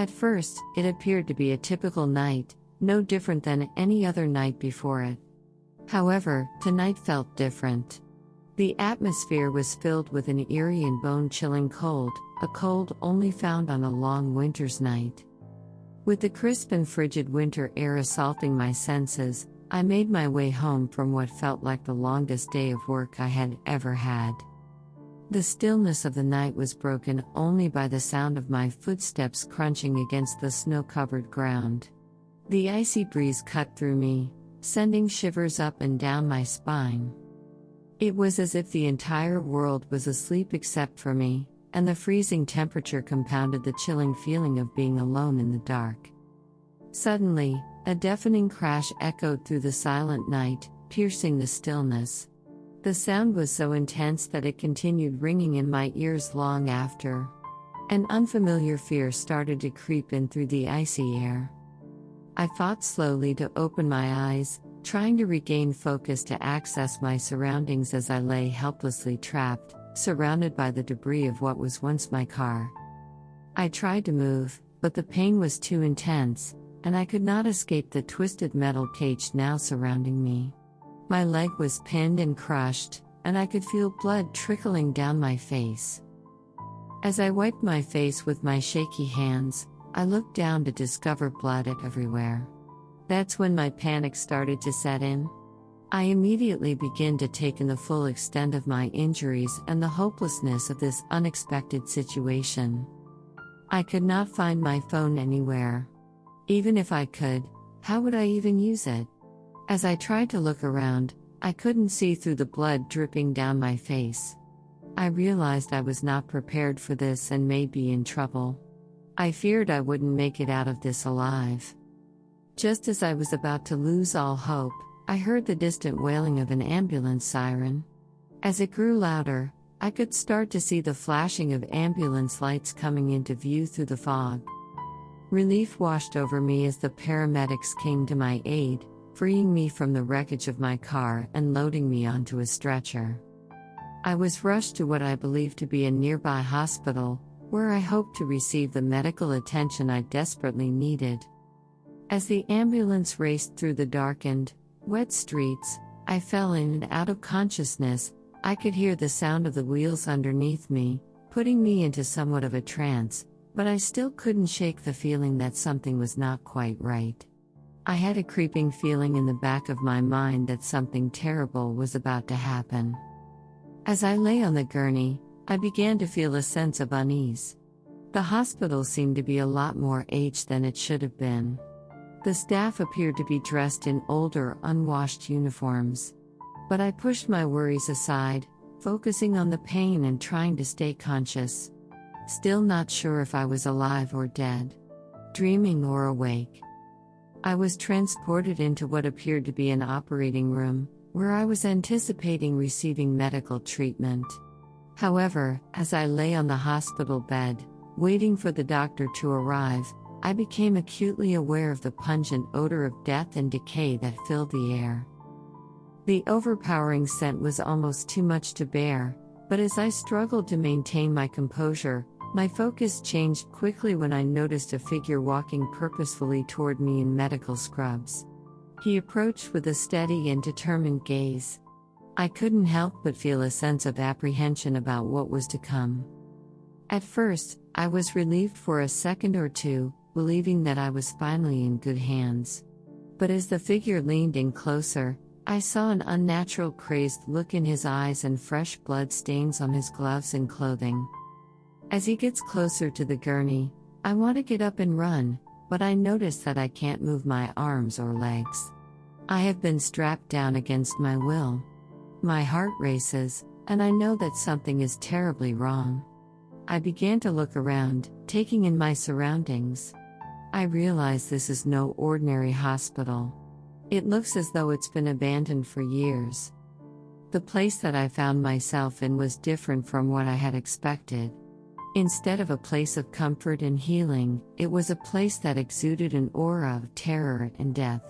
At first, it appeared to be a typical night, no different than any other night before it. However, tonight felt different. The atmosphere was filled with an eerie and bone chilling cold, a cold only found on a long winter's night. With the crisp and frigid winter air assaulting my senses, I made my way home from what felt like the longest day of work I had ever had. The stillness of the night was broken only by the sound of my footsteps crunching against the snow covered ground. The icy breeze cut through me, sending shivers up and down my spine. It was as if the entire world was asleep except for me, and the freezing temperature compounded the chilling feeling of being alone in the dark. Suddenly, a deafening crash echoed through the silent night, piercing the stillness. The sound was so intense that it continued ringing in my ears long after. An unfamiliar fear started to creep in through the icy air. I fought slowly to open my eyes, trying to regain focus to access my surroundings as I lay helplessly trapped, surrounded by the debris of what was once my car. I tried to move, but the pain was too intense, and I could not escape the twisted metal cage now surrounding me. My leg was pinned and crushed, and I could feel blood trickling down my face. As I wiped my face with my shaky hands, I looked down to discover blood everywhere. That's when my panic started to set in. I immediately began to take in the full extent of my injuries and the hopelessness of this unexpected situation. I could not find my phone anywhere. Even if I could, how would I even use it? As I tried to look around, I couldn't see through the blood dripping down my face. I realized I was not prepared for this and may be in trouble. I feared I wouldn't make it out of this alive. Just as I was about to lose all hope, I heard the distant wailing of an ambulance siren. As it grew louder, I could start to see the flashing of ambulance lights coming into view through the fog. Relief washed over me as the paramedics came to my aid, freeing me from the wreckage of my car and loading me onto a stretcher. I was rushed to what I believed to be a nearby hospital, where I hoped to receive the medical attention I desperately needed. As the ambulance raced through the darkened, wet streets, I fell in and out of consciousness. I could hear the sound of the wheels underneath me, putting me into somewhat of a trance, but I still couldn't shake the feeling that something was not quite right. I had a creeping feeling in the back of my mind that something terrible was about to happen. As I lay on the gurney, I began to feel a sense of unease. The hospital seemed to be a lot more aged than it should have been. The staff appeared to be dressed in older, unwashed uniforms. But I pushed my worries aside, focusing on the pain and trying to stay conscious. Still not sure if I was alive or dead, dreaming or awake. I was transported into what appeared to be an operating room, where I was anticipating receiving medical treatment. However, as I lay on the hospital bed, waiting for the doctor to arrive, I became acutely aware of the pungent odor of death and decay that filled the air. The overpowering scent was almost too much to bear, but as I struggled to maintain my composure, my focus changed quickly when I noticed a figure walking purposefully toward me in medical scrubs. He approached with a steady and determined gaze. I couldn't help but feel a sense of apprehension about what was to come. At first, I was relieved for a second or two, believing that I was finally in good hands. But as the figure leaned in closer, I saw an unnatural crazed look in his eyes and fresh blood stains on his gloves and clothing. As he gets closer to the gurney, I want to get up and run, but I notice that I can't move my arms or legs. I have been strapped down against my will. My heart races, and I know that something is terribly wrong. I began to look around, taking in my surroundings. I realize this is no ordinary hospital. It looks as though it's been abandoned for years. The place that I found myself in was different from what I had expected. Instead of a place of comfort and healing, it was a place that exuded an aura of terror and death.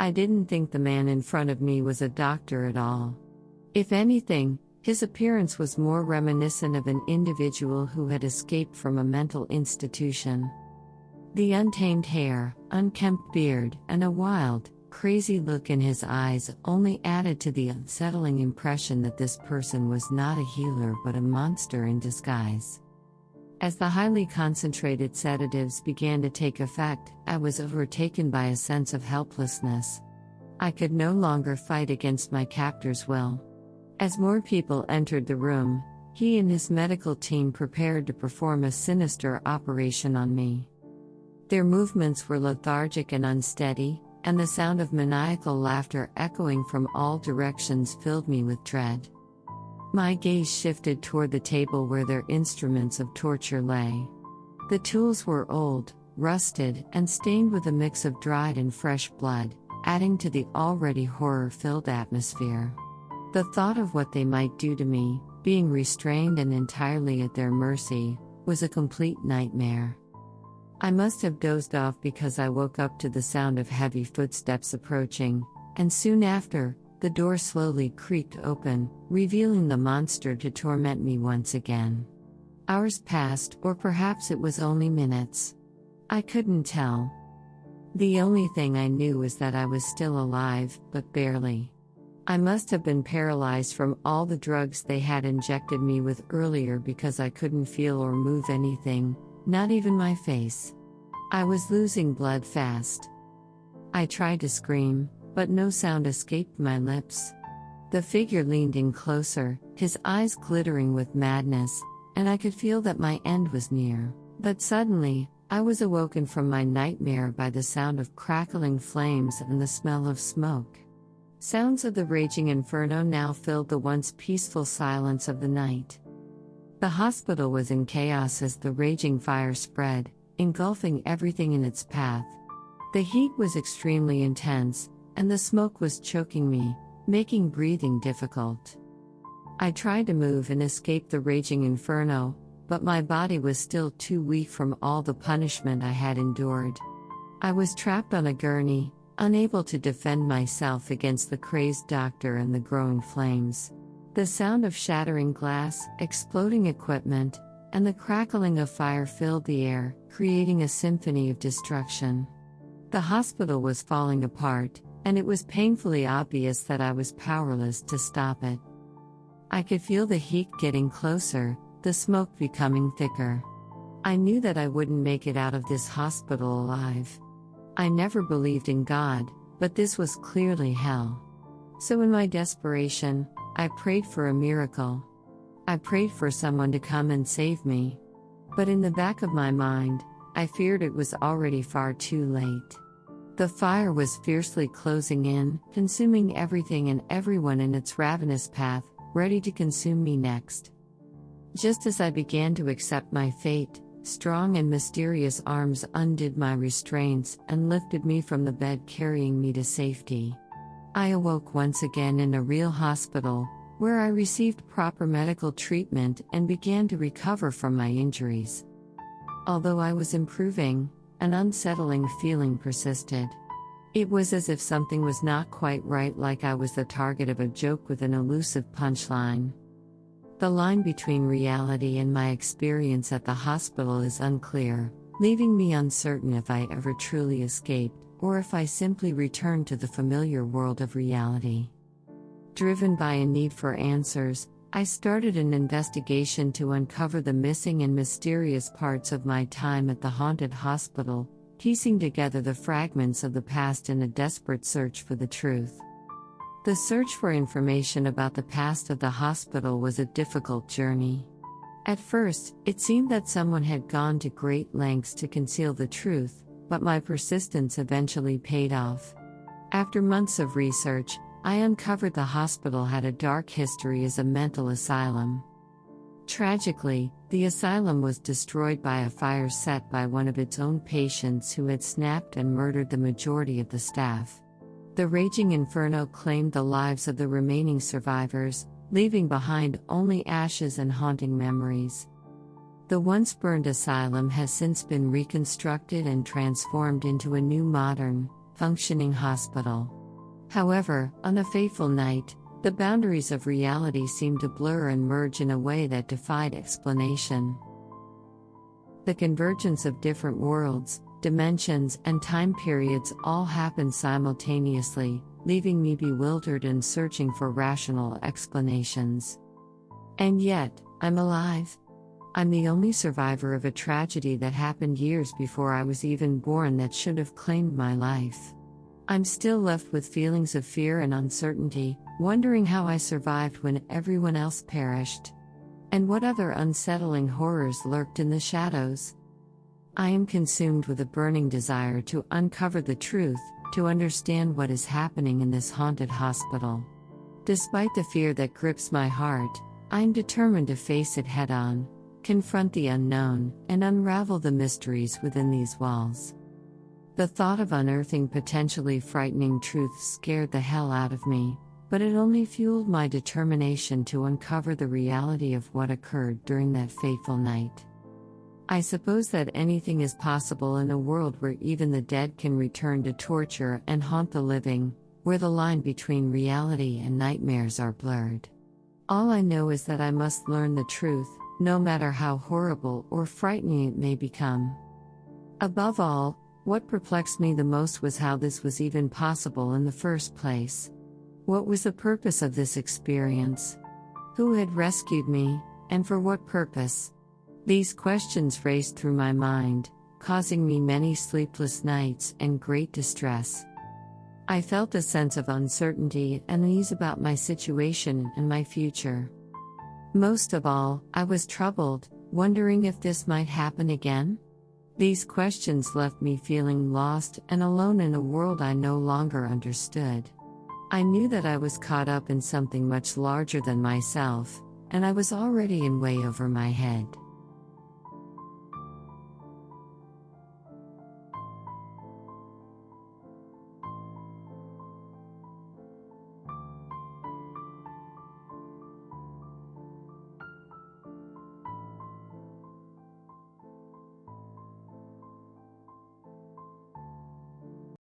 I didn't think the man in front of me was a doctor at all. If anything, his appearance was more reminiscent of an individual who had escaped from a mental institution. The untamed hair, unkempt beard, and a wild, crazy look in his eyes only added to the unsettling impression that this person was not a healer but a monster in disguise. As the highly concentrated sedatives began to take effect, I was overtaken by a sense of helplessness. I could no longer fight against my captor's will. As more people entered the room, he and his medical team prepared to perform a sinister operation on me. Their movements were lethargic and unsteady, and the sound of maniacal laughter echoing from all directions filled me with dread. My gaze shifted toward the table where their instruments of torture lay. The tools were old, rusted, and stained with a mix of dried and fresh blood, adding to the already horror filled atmosphere. The thought of what they might do to me, being restrained and entirely at their mercy, was a complete nightmare. I must have dozed off because I woke up to the sound of heavy footsteps approaching, and soon after, the door slowly creaked open, revealing the monster to torment me once again. Hours passed, or perhaps it was only minutes. I couldn't tell. The only thing I knew was that I was still alive, but barely. I must have been paralyzed from all the drugs they had injected me with earlier because I couldn't feel or move anything, not even my face. I was losing blood fast. I tried to scream, but no sound escaped my lips. The figure leaned in closer, his eyes glittering with madness, and I could feel that my end was near. But suddenly, I was awoken from my nightmare by the sound of crackling flames and the smell of smoke. Sounds of the raging inferno now filled the once peaceful silence of the night. The hospital was in chaos as the raging fire spread, engulfing everything in its path. The heat was extremely intense, and the smoke was choking me, making breathing difficult. I tried to move and escape the raging inferno, but my body was still too weak from all the punishment I had endured. I was trapped on a gurney, unable to defend myself against the crazed doctor and the growing flames. The sound of shattering glass, exploding equipment, and the crackling of fire filled the air, creating a symphony of destruction. The hospital was falling apart, and it was painfully obvious that I was powerless to stop it. I could feel the heat getting closer, the smoke becoming thicker. I knew that I wouldn't make it out of this hospital alive. I never believed in God, but this was clearly hell. So, in my desperation, I prayed for a miracle. I prayed for someone to come and save me. But in the back of my mind, I feared it was already far too late. The fire was fiercely closing in, consuming everything and everyone in its ravenous path, ready to consume me next. Just as I began to accept my fate, strong and mysterious arms undid my restraints and lifted me from the bed, carrying me to safety. I awoke once again in a real hospital, where I received proper medical treatment and began to recover from my injuries. Although I was improving, an unsettling feeling persisted. It was as if something was not quite right, like I was the target of a joke with an elusive punchline. The line between reality and my experience at the hospital is unclear, leaving me uncertain if I ever truly escaped, or if I simply returned to the familiar world of reality. Driven by a need for answers, I started an investigation to uncover the missing and mysterious parts of my time at the haunted hospital, piecing together the fragments of the past in a desperate search for the truth. The search for information about the past of the hospital was a difficult journey. At first, it seemed that someone had gone to great lengths to conceal the truth, but my persistence eventually paid off. After months of research, I uncovered the hospital had a dark history as a mental asylum. Tragically, the asylum was destroyed by a fire set by one of its own patients who had snapped and murdered the majority of the staff. The raging inferno claimed the lives of the remaining survivors, leaving behind only ashes and haunting memories. The once burned asylum has since been reconstructed and transformed into a new modern, functioning hospital. However, on a fateful night, the boundaries of reality seemed to blur and merge in a way that defied explanation. The convergence of different worlds, dimensions, and time periods all happened simultaneously, leaving me bewildered and searching for rational explanations. And yet, I'm alive. I'm the only survivor of a tragedy that happened years before I was even born that should have claimed my life. I'm still left with feelings of fear and uncertainty, wondering how I survived when everyone else perished. And what other unsettling horrors lurked in the shadows. I am consumed with a burning desire to uncover the truth, to understand what is happening in this haunted hospital. Despite the fear that grips my heart, I am determined to face it head on, confront the unknown, and unravel the mysteries within these walls. The thought of unearthing potentially frightening truths scared the hell out of me, but it only fueled my determination to uncover the reality of what occurred during that fateful night. I suppose that anything is possible in a world where even the dead can return to torture and haunt the living, where the line between reality and nightmares are blurred. All I know is that I must learn the truth, no matter how horrible or frightening it may become. Above all, what perplexed me the most was how this was even possible in the first place. What was the purpose of this experience? Who had rescued me, and for what purpose? These questions raced through my mind, causing me many sleepless nights and great distress. I felt a sense of uncertainty and unease about my situation and my future. Most of all, I was troubled, wondering if this might happen again. These questions left me feeling lost and alone in a world I no longer understood. I knew that I was caught up in something much larger than myself, and I was already in way over my head.